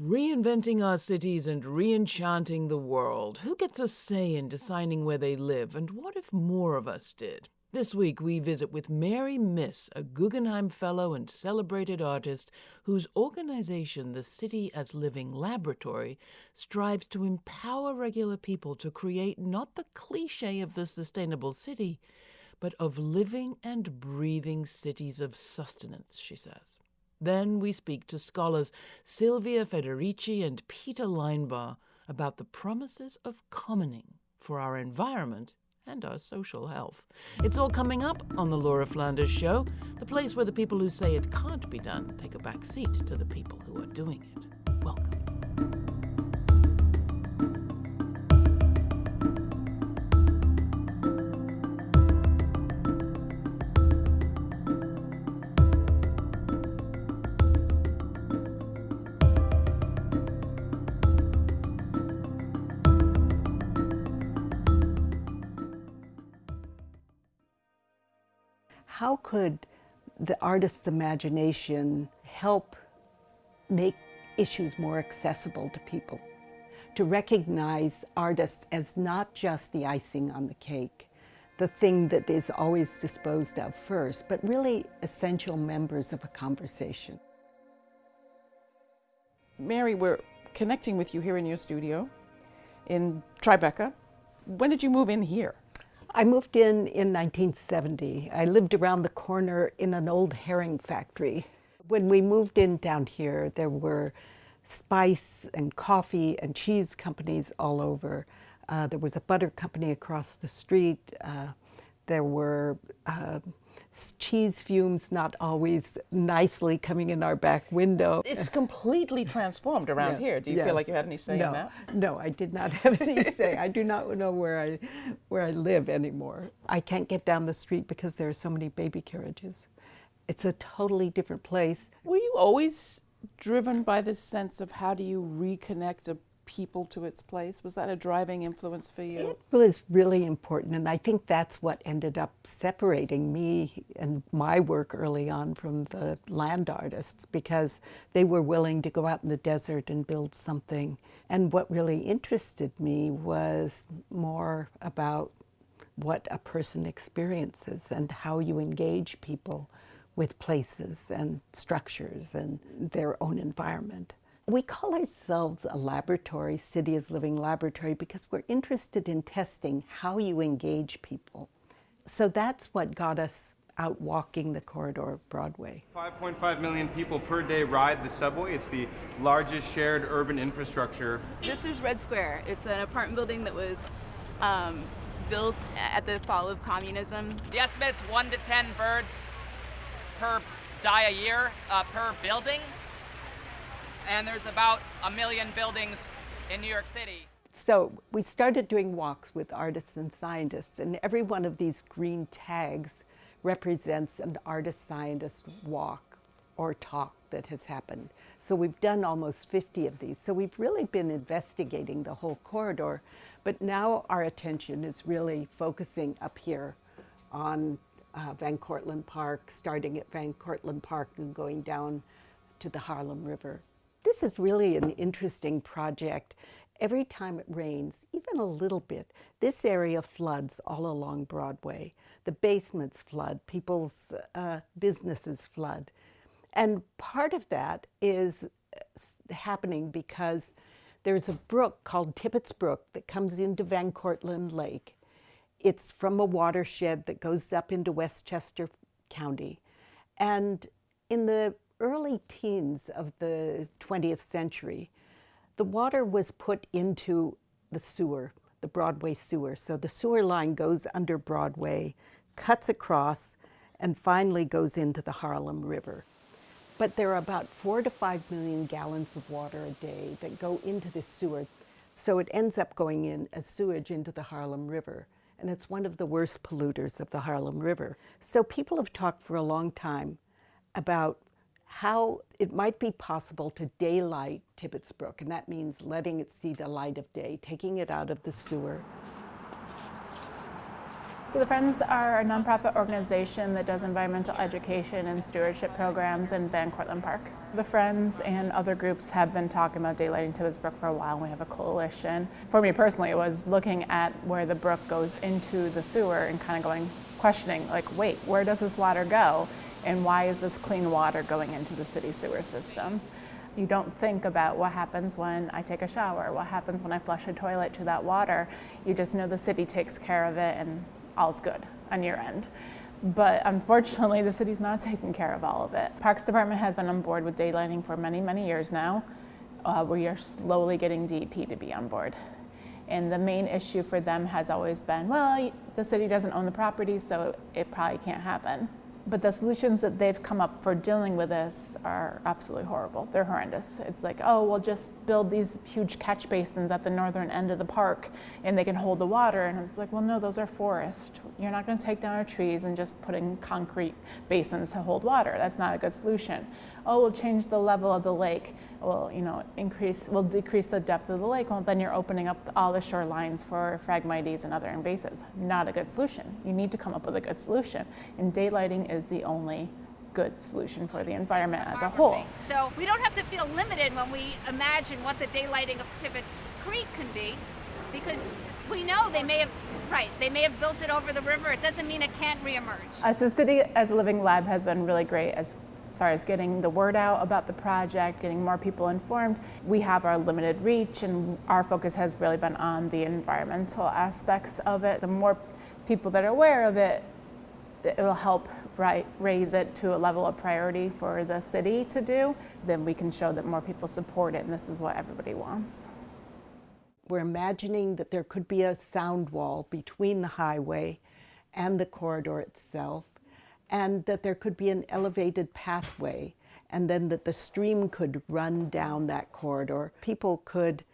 Reinventing our cities and reenchanting the world. Who gets a say in deciding where they live, and what if more of us did? This week, we visit with Mary Miss, a Guggenheim Fellow and celebrated artist whose organization, the City as Living Laboratory, strives to empower regular people to create not the cliche of the sustainable city, but of living and breathing cities of sustenance, she says. Then we speak to scholars Silvia Federici and Peter Linebaugh about the promises of commoning for our environment and our social health. It's all coming up on the Laura Flanders Show, the place where the people who say it can't be done take a back seat to the people who are doing it. Welcome. How could the artist's imagination help make issues more accessible to people? To recognize artists as not just the icing on the cake, the thing that is always disposed of first, but really essential members of a conversation. Mary, we're connecting with you here in your studio in Tribeca. When did you move in here? I moved in in 1970. I lived around the corner in an old herring factory. When we moved in down here, there were spice and coffee and cheese companies all over. Uh, there was a butter company across the street. Uh, there were uh, cheese fumes not always nicely coming in our back window. It's completely transformed around yes, here. Do you yes. feel like you had any say no, in that? No, I did not have any say. I do not know where I, where I live anymore. I can't get down the street because there are so many baby carriages. It's a totally different place. Were you always driven by this sense of how do you reconnect a people to its place? Was that a driving influence for you? It was really important, and I think that's what ended up separating me and my work early on from the land artists because they were willing to go out in the desert and build something. And what really interested me was more about what a person experiences and how you engage people with places and structures and their own environment. We call ourselves a laboratory, City as Living Laboratory, because we're interested in testing how you engage people. So that's what got us out walking the corridor of Broadway. 5.5 million people per day ride the subway. It's the largest shared urban infrastructure. This is Red Square. It's an apartment building that was um, built at the fall of communism. The estimate's one to 10 birds per die a year uh, per building and there's about a million buildings in New York City. So we started doing walks with artists and scientists, and every one of these green tags represents an artist-scientist walk or talk that has happened. So we've done almost 50 of these. So we've really been investigating the whole corridor, but now our attention is really focusing up here on uh, Van Cortlandt Park, starting at Van Cortlandt Park and going down to the Harlem River. This is really an interesting project. Every time it rains, even a little bit, this area floods all along Broadway. The basements flood, people's uh, businesses flood. And part of that is uh, happening because there's a brook called Tibbetts Brook that comes into Van Cortlandt Lake. It's from a watershed that goes up into Westchester County. And in the early teens of the 20th century, the water was put into the sewer, the Broadway sewer. So the sewer line goes under Broadway, cuts across, and finally goes into the Harlem River. But there are about four to five million gallons of water a day that go into this sewer. So it ends up going in as sewage into the Harlem River. And it's one of the worst polluters of the Harlem River. So people have talked for a long time about how it might be possible to daylight Tibbetts Brook, and that means letting it see the light of day, taking it out of the sewer. So the Friends are a nonprofit organization that does environmental education and stewardship programs in Van Cortlandt Park. The Friends and other groups have been talking about daylighting Tibbetts Brook for a while. and We have a coalition. For me personally, it was looking at where the brook goes into the sewer and kind of going, questioning, like, wait, where does this water go? And why is this clean water going into the city sewer system? You don't think about what happens when I take a shower, what happens when I flush a toilet to that water. You just know the city takes care of it and all's good on your end. But unfortunately, the city's not taking care of all of it. Parks Department has been on board with daylighting for many, many years now. Uh, we are slowly getting DEP to be on board. And the main issue for them has always been, well, the city doesn't own the property, so it probably can't happen. But the solutions that they've come up for dealing with this are absolutely horrible. They're horrendous. It's like, oh, we'll just build these huge catch basins at the northern end of the park and they can hold the water. And it's like, well, no, those are forest. You're not going to take down our trees and just put in concrete basins to hold water. That's not a good solution. Oh, we'll change the level of the lake. We'll, you know, increase, we'll decrease the depth of the lake. Well, then you're opening up all the shorelines for phragmites and other invasives. Not a good solution. You need to come up with a good solution. And daylighting is the only good solution for the environment as a whole. So we don't have to feel limited when we imagine what the daylighting of Tibbetts Creek can be, because we know they may have, right, they may have built it over the river. It doesn't mean it can't reemerge. As a city, as a living lab has been really great as as far as getting the word out about the project, getting more people informed. We have our limited reach, and our focus has really been on the environmental aspects of it. The more people that are aware of it, it will help right, raise it to a level of priority for the city to do. Then we can show that more people support it, and this is what everybody wants. We're imagining that there could be a sound wall between the highway and the corridor itself and that there could be an elevated pathway and then that the stream could run down that corridor. People could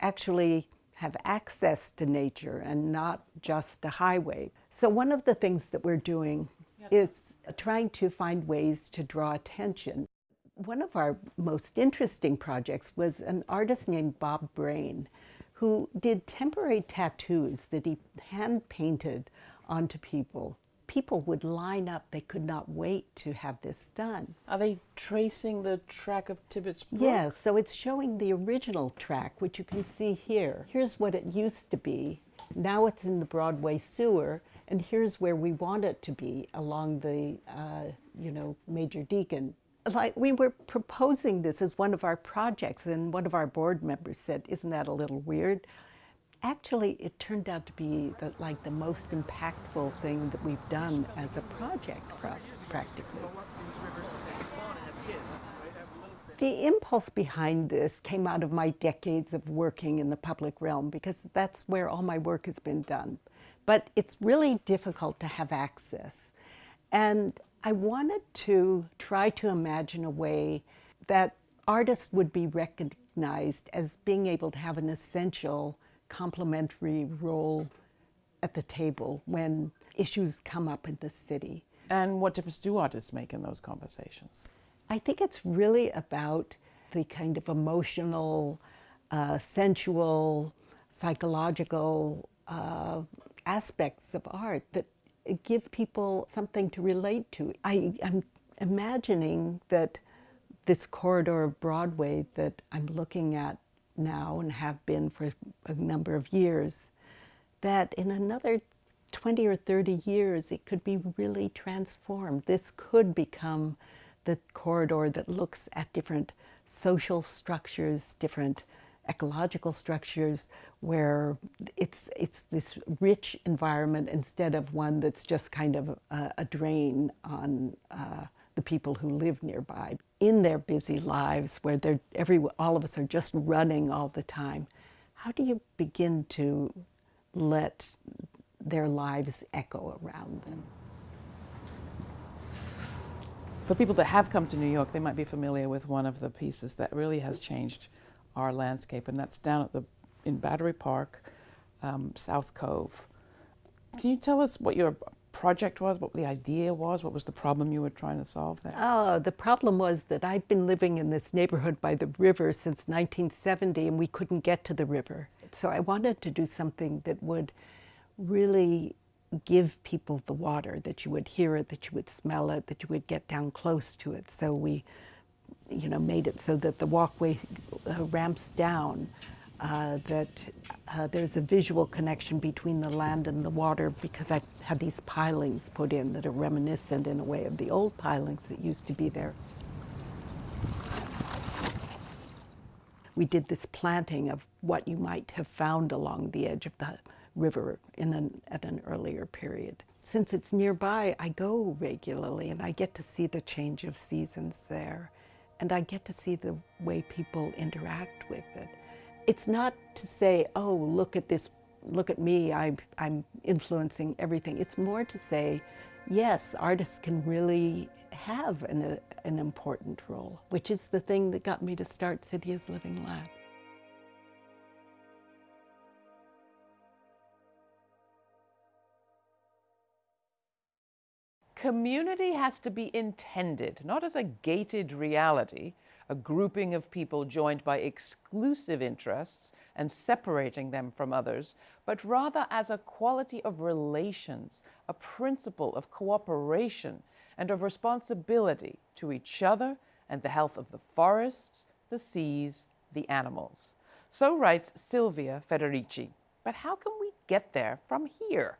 actually have access to nature and not just a highway. So one of the things that we're doing is trying to find ways to draw attention. One of our most interesting projects was an artist named Bob Braine who did temporary tattoos that he hand painted onto people people would line up. They could not wait to have this done. Are they tracing the track of Tibbetts Brook? Yes, so it's showing the original track, which you can see here. Here's what it used to be. Now it's in the Broadway sewer, and here's where we want it to be along the, uh, you know, Major Deegan. Like we were proposing this as one of our projects, and one of our board members said, "Isn't that a little weird?" actually it turned out to be the, like the most impactful thing that we've done as a project practically. The impulse behind this came out of my decades of working in the public realm because that's where all my work has been done. But it's really difficult to have access. And I wanted to try to imagine a way that artists would be recognized as being able to have an essential complementary role at the table when issues come up in the city. And what difference do artists make in those conversations? I think it's really about the kind of emotional, uh, sensual, psychological uh, aspects of art that give people something to relate to. I, am imagining that this corridor of Broadway that I'm looking at now and have been for a number of years, that in another 20 or 30 years it could be really transformed. This could become the corridor that looks at different social structures, different ecological structures where it's it's this rich environment instead of one that's just kind of a, a drain on uh, the people who live nearby. In their busy lives where they're every all of us are just running all the time how do you begin to let their lives echo around them? For people that have come to New York they might be familiar with one of the pieces that really has changed our landscape and that's down at the in Battery Park um, South Cove can you tell us what your project was, what the idea was, what was the problem you were trying to solve there? Oh, the problem was that I've been living in this neighborhood by the river since 1970 and we couldn't get to the river. So I wanted to do something that would really give people the water, that you would hear it, that you would smell it, that you would get down close to it. So we, you know, made it so that the walkway uh, ramps down, uh, that uh, there's a visual connection between the land and the water because I had these pilings put in that are reminiscent in a way of the old pilings that used to be there. We did this planting of what you might have found along the edge of the river in an, at an earlier period. Since it's nearby, I go regularly and I get to see the change of seasons there. And I get to see the way people interact with it. It's not to say, oh, look at this, look at me, I'm, I'm influencing everything. It's more to say, yes, artists can really have an, a, an important role, which is the thing that got me to start City as Living Lab. Community has to be intended, not as a gated reality, a grouping of people joined by exclusive interests and separating them from others, but rather as a quality of relations, a principle of cooperation and of responsibility to each other and the health of the forests, the seas, the animals. So writes Silvia Federici. But how can we get there from here?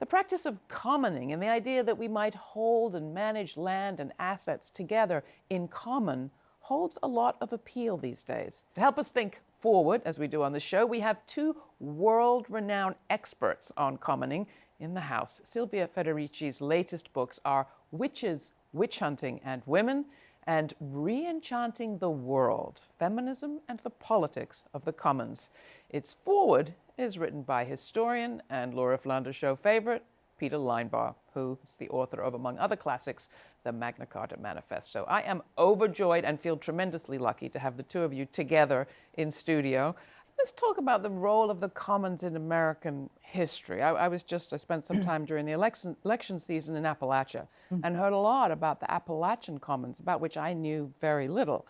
The practice of commoning and the idea that we might hold and manage land and assets together in common holds a lot of appeal these days. To help us think forward, as we do on the show, we have two world-renowned experts on commoning in the house. Silvia Federici's latest books are Witches, Witch Hunting and Women, and Re-Enchanting the World, Feminism and the Politics of the Commons. Its foreword is written by historian and Laura Flanders show favorite, Peter Linebaugh, who is the author of, among other classics, the Magna Carta Manifesto. I am overjoyed and feel tremendously lucky to have the two of you together in studio. Let's talk about the role of the commons in American history. I, I was just, I spent some time during the election, election season in Appalachia mm. and heard a lot about the Appalachian commons, about which I knew very little.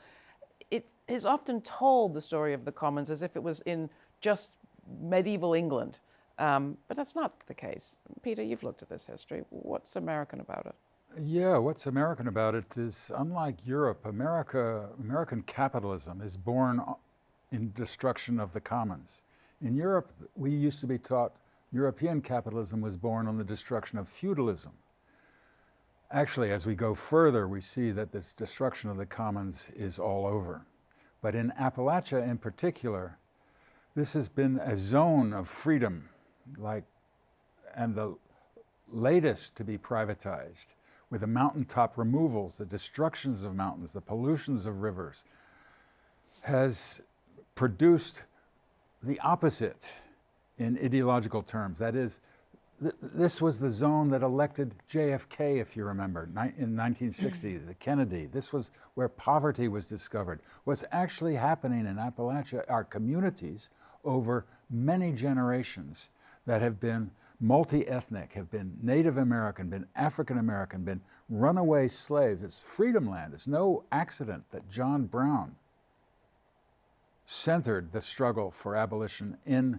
It is often told, the story of the commons, as if it was in just medieval England. Um, but that's not the case. Peter, you've looked at this history. What's American about it? Yeah, what's American about it is unlike Europe, America, American capitalism is born in destruction of the commons. In Europe, we used to be taught European capitalism was born on the destruction of feudalism. Actually, as we go further, we see that this destruction of the commons is all over. But in Appalachia in particular, this has been a zone of freedom, like, and the latest to be privatized with the mountaintop removals, the destructions of mountains, the pollutions of rivers, has produced the opposite in ideological terms. That is, th this was the zone that elected JFK, if you remember, in 1960, the Kennedy. This was where poverty was discovered. What's actually happening in Appalachia are communities over many generations that have been multi-ethnic, have been Native American, been African American, been runaway slaves. It's freedom land. It's no accident that John Brown centered the struggle for abolition in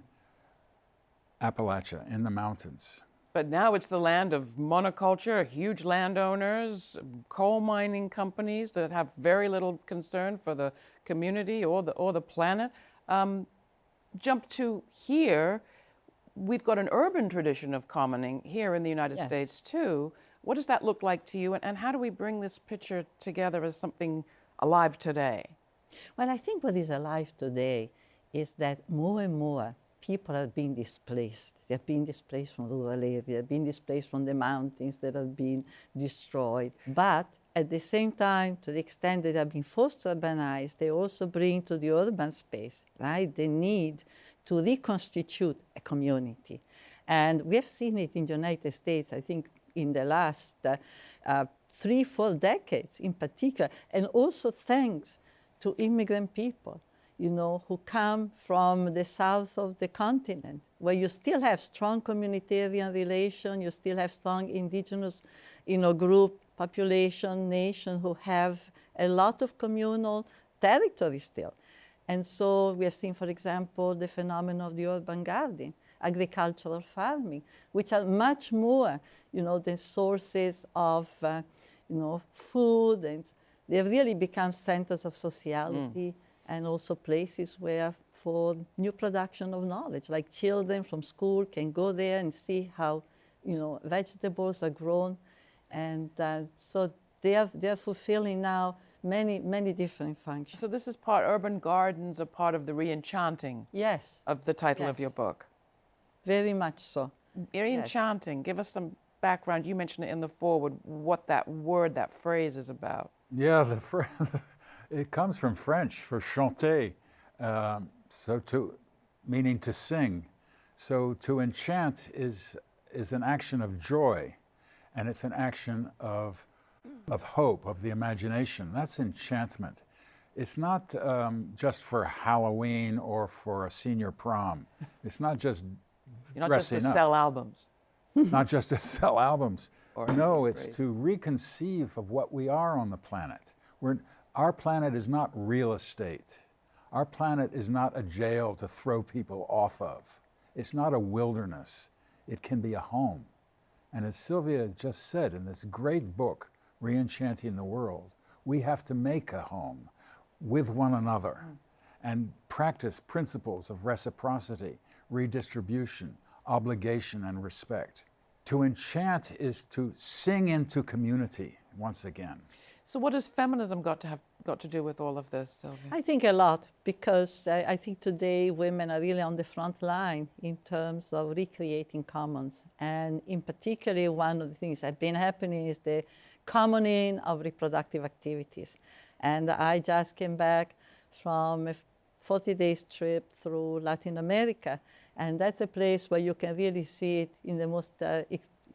Appalachia, in the mountains. But now it's the land of monoculture, huge landowners, coal mining companies that have very little concern for the community or the, or the planet. Um, jump to here, we've got an urban tradition of commoning here in the United yes. States too. What does that look like to you, and, and how do we bring this picture together as something alive today? Well, I think what is alive today is that more and more people are being displaced. They're being displaced from rural areas, they're being displaced from the mountains that have been destroyed. But at the same time, to the extent that they are being forced to urbanize, they also bring to the urban space, right, the need to reconstitute a community. And we have seen it in the United States, I think, in the last uh, uh, three, four decades in particular, and also thanks to immigrant people, you know, who come from the south of the continent, where you still have strong communitarian relation, you still have strong indigenous, you know, group, population, nation who have a lot of communal territory still. And so we have seen, for example, the phenomenon of the urban garden, agricultural farming, which are much more, you know, the sources of, uh, you know, food, and they've really become centers of sociality. Mm. And also places where for new production of knowledge, like children from school can go there and see how, you know, vegetables are grown, and uh, so they are they are fulfilling now many, many different functions. So this is part, urban gardens are part of the re-enchanting yes. of the title yes. of your book. Very much so. Re-enchanting, yes. give us some background. You mentioned it in the foreword, what that word, that phrase is about. Yeah, the fr it comes from French for chanter, um, so to, meaning to sing. So to enchant is, is an action of joy, and it's an action of of hope, of the imagination. That's enchantment. It's not um, just for Halloween or for a senior prom. It's not just You're not just to up. sell albums. not just to sell albums. Or no, it's phrase. to reconceive of what we are on the planet. We're, our planet is not real estate. Our planet is not a jail to throw people off of. It's not a wilderness. It can be a home. And as Silvia just said in this great book, Reenchanting the World, we have to make a home with one another mm. and practice principles of reciprocity, redistribution, obligation, and respect. To enchant is to sing into community once again. So what has feminism got to have got to do with all of this, Silvia? I think a lot because I, I, think today women are really on the front line in terms of recreating commons. And in particular, one of the things that have been happening is the commoning of reproductive activities. And I just came back from a 40 days trip through Latin America. And that's a place where you can really see it in the most uh,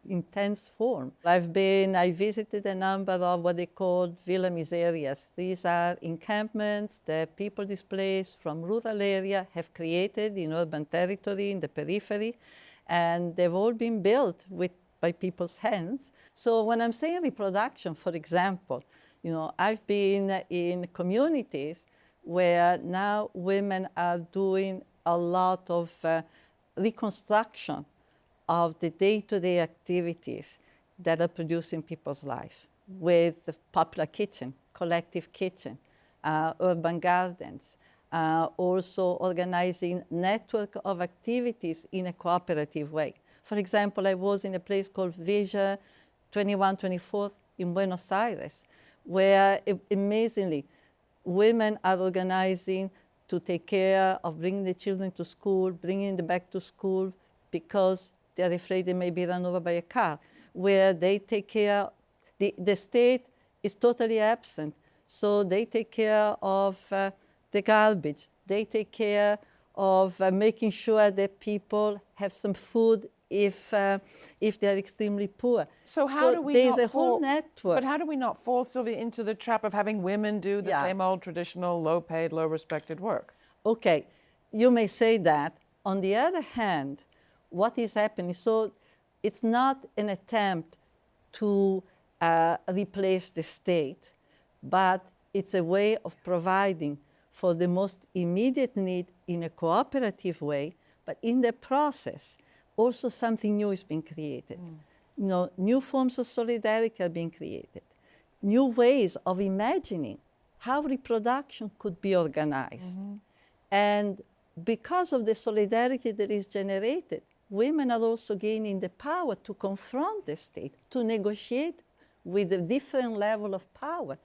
intense form. I've been, I visited a number of what they call villa miserias. These are encampments that people displaced from rural area have created in urban territory, in the periphery, and they've all been built with by people's hands. So when I'm saying reproduction, for example, you know, I've been in communities where now women are doing a lot of uh, reconstruction of the day-to-day -day activities that are producing people's life with the popular kitchen, collective kitchen, uh, urban gardens, uh, also organizing network of activities in a cooperative way. For example, I was in a place called Villa 2124 in Buenos Aires, where amazingly, women are organizing to take care of bringing the children to school, bringing them back to school because they're afraid they may be run over by a car, where they take care, the, the state is totally absent. So they take care of uh, the garbage. They take care of uh, making sure that people have some food if uh, if they're extremely poor. So how so do we there's a fall, whole network. But how do we not fall, Silvia, into the trap of having women do the yeah. same old traditional low-paid, low-respected work? Okay, you may say that. On the other hand, what is happening? So it's not an attempt to uh, replace the state, but it's a way of providing for the most immediate need in a cooperative way, but in the process also something new is being created. Mm. You know, new forms of solidarity are being created, new ways of imagining how reproduction could be organized. Mm -hmm. And because of the solidarity that is generated, women are also gaining the power to confront the state, to negotiate with a different level of power.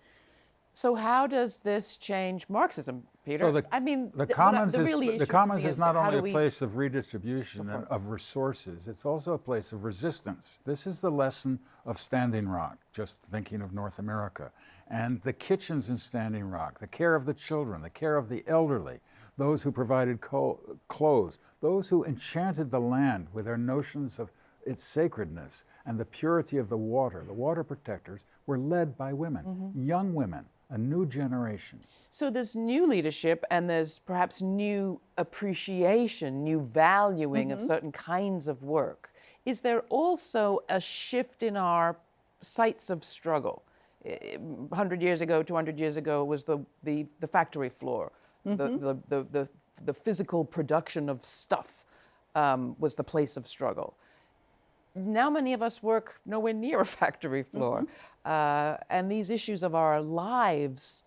So how does this change Marxism, Peter? So the, I mean, the, the commons, the is, the commons is, is not only a place of redistribution and of resources, it's also a place of resistance. This is the lesson of Standing Rock, just thinking of North America. And the kitchens in Standing Rock, the care of the children, the care of the elderly, those who provided clothes, those who enchanted the land with their notions of its sacredness and the purity of the water, the water protectors, were led by women, mm -hmm. young women a new generation. So there's new leadership and there's perhaps new appreciation, new valuing mm -hmm. of mm-hmm. certain kinds of work. Is there also a shift in our sites of struggle? 100 years ago, 200 years ago was the, the, the factory floor, mm -hmm. the, the, the, the, the physical production of stuff. um, was the place of struggle. Now many of us work nowhere near a factory floor, uh, and these issues of our lives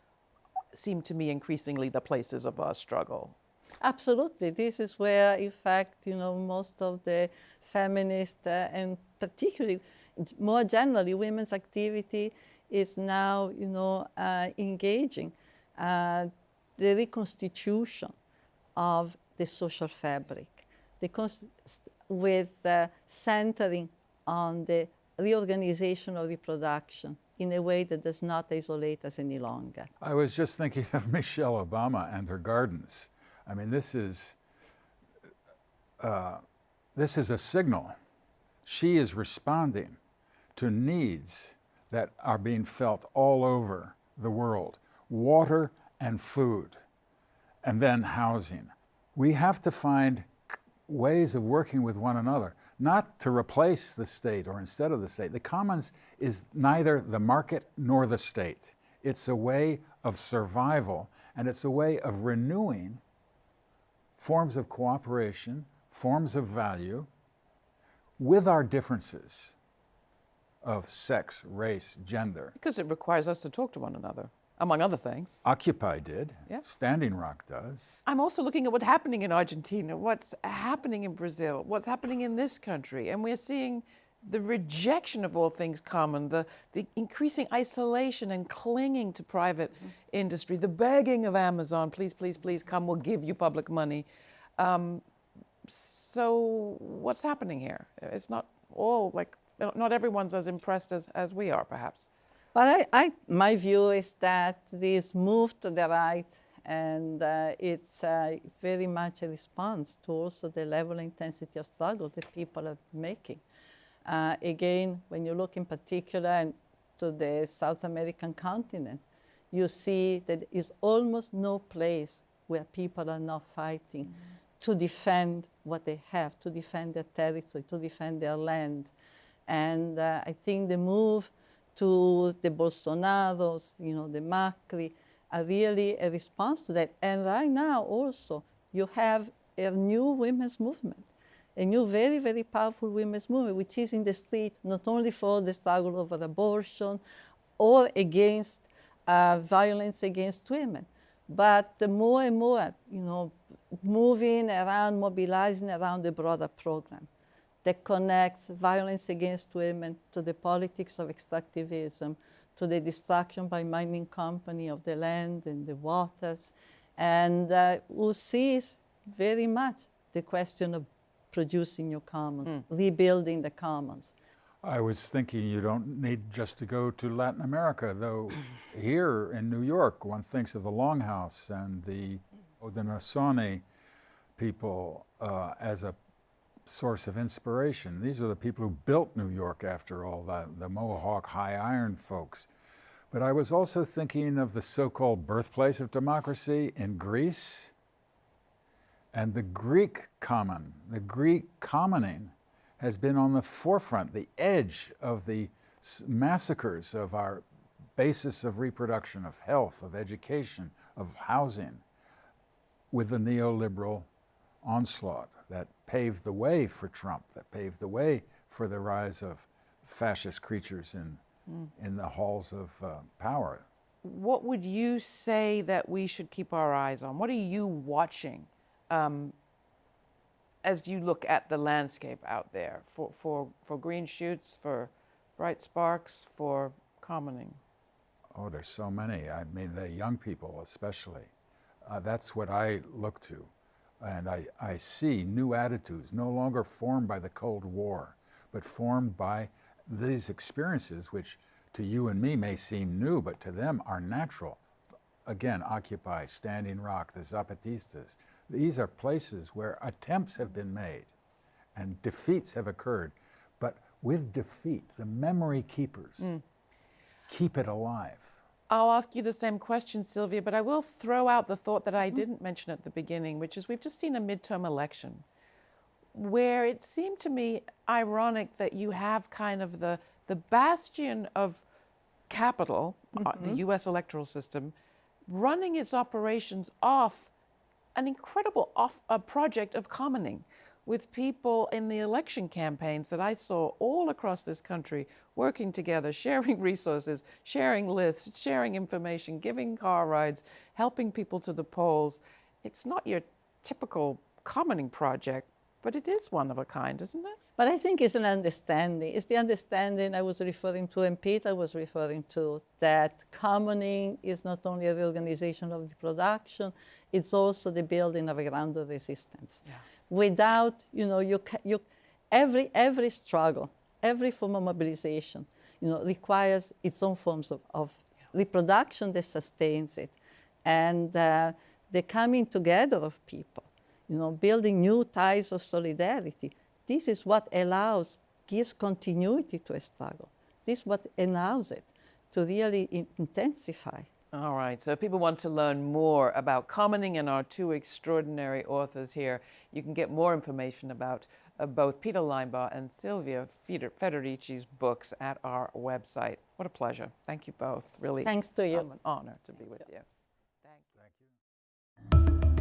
seem to me increasingly the places of our struggle. Absolutely. This is where, in fact, you know, most of the feminist uh, and particularly, more generally, women's activity is now, you know, uh, engaging uh, the reconstitution of the social fabric, the with uh, centering on the reorganization of reproduction in a way that does not isolate us any longer. I was just thinking of Michelle Obama and her gardens. I mean, this is, uh, this is a signal. She is responding to needs that are being felt all over the world. Water and food, and then housing. We have to find ways of working with one another, not to replace the state or instead of the state. The commons is neither the market nor the state. It's a way of survival, and it's a way of renewing forms of cooperation, forms of value, with our differences of sex, race, gender. Because it requires us to talk to one another among other things. Occupy did. Yeah. Standing Rock does. I'm also looking at what's happening in Argentina, what's happening in Brazil, what's happening in this country, and we're seeing the rejection of all things common, the, the increasing isolation and clinging to private mm -hmm. industry, the begging of Amazon, please, please, please come, we'll give you public money. Um, so what's happening here? It's not all like, not everyone's as impressed as, as we are, perhaps. But I, I, my view is that this move to the right and uh, it's uh, very much a response to also the level intensity of struggle that people are making. Uh, again, when you look in particular to the South American continent, you see that there is almost no place where people are not fighting mm -hmm. to defend what they have, to defend their territory, to defend their land. And uh, I think the move to the Bolsonaros, you know, the Macri, are really a response to that. And right now also, you have a new women's movement, a new very, very powerful women's movement, which is in the street not only for the struggle over abortion or against uh, violence against women, but more and more, you know, moving around, mobilizing around the broader program that connects violence against women to the politics of extractivism, to the destruction by mining company of the land and the waters, and uh, who sees very much the question of producing new commons, mm. rebuilding the commons. I was thinking you don't need just to go to Latin America, though here in New York, one thinks of the Longhouse and the Haudenosaunee people uh, as a source of inspiration. These are the people who built New York, after all, the, the Mohawk high iron folks. But I was also thinking of the so-called birthplace of democracy in Greece and the Greek common. The Greek commoning has been on the forefront, the edge of the massacres of our basis of reproduction, of health, of education, of housing, with the neoliberal onslaught that paved the way for Trump, that paved the way for the rise of fascist creatures in, mm. in the halls of uh, power. What would you say that we should keep our eyes on? What are you watching um, as you look at the landscape out there for, for, for green shoots, for bright sparks, for commoning? Oh, there's so many. I mean, the young people especially. Uh, that's what I look to. And I, I see new attitudes, no longer formed by the Cold War, but formed by these experiences, which to you and me may seem new, but to them are natural. Again, Occupy, Standing Rock, the Zapatistas. These are places where attempts have been made and defeats have occurred. But with defeat, the memory keepers mm. keep it alive. I'll ask you the same question, Silvia, but I will throw out the thought that I mm-hmm. didn't mention at the beginning, which is we've just seen a midterm election where it seemed to me ironic that you have kind of the, the bastion of capital, mm -hmm. uh, the mm-hmm. US electoral system, running its operations off an incredible off, a project of commoning with people in the election campaigns that I saw all across this country working together, sharing resources, sharing lists, sharing information, giving car rides, helping people to the polls. It's not your typical commoning project, but it is one of a kind, isn't it? But I think it's an understanding. It's the understanding I was referring to and Peter was referring to that commoning is not only a reorganization of the production, it's also the building of a ground of resistance. Yeah. Without, you know, you, you, every, every struggle, every form of mobilization, you know, requires its own forms of, of reproduction that sustains it. And uh, the coming together of people, you know, building new ties of solidarity. This is what allows, gives continuity to a struggle. This is what allows it to really intensify. All right, so if people want to learn more about commoning and our two extraordinary authors here, you can get more information about uh, both Peter Linebaugh and Silvia Federici's books at our website. What a pleasure. Thank you both. Really. Thanks to you. Um, an honor to be with you. Thank you. Thank you.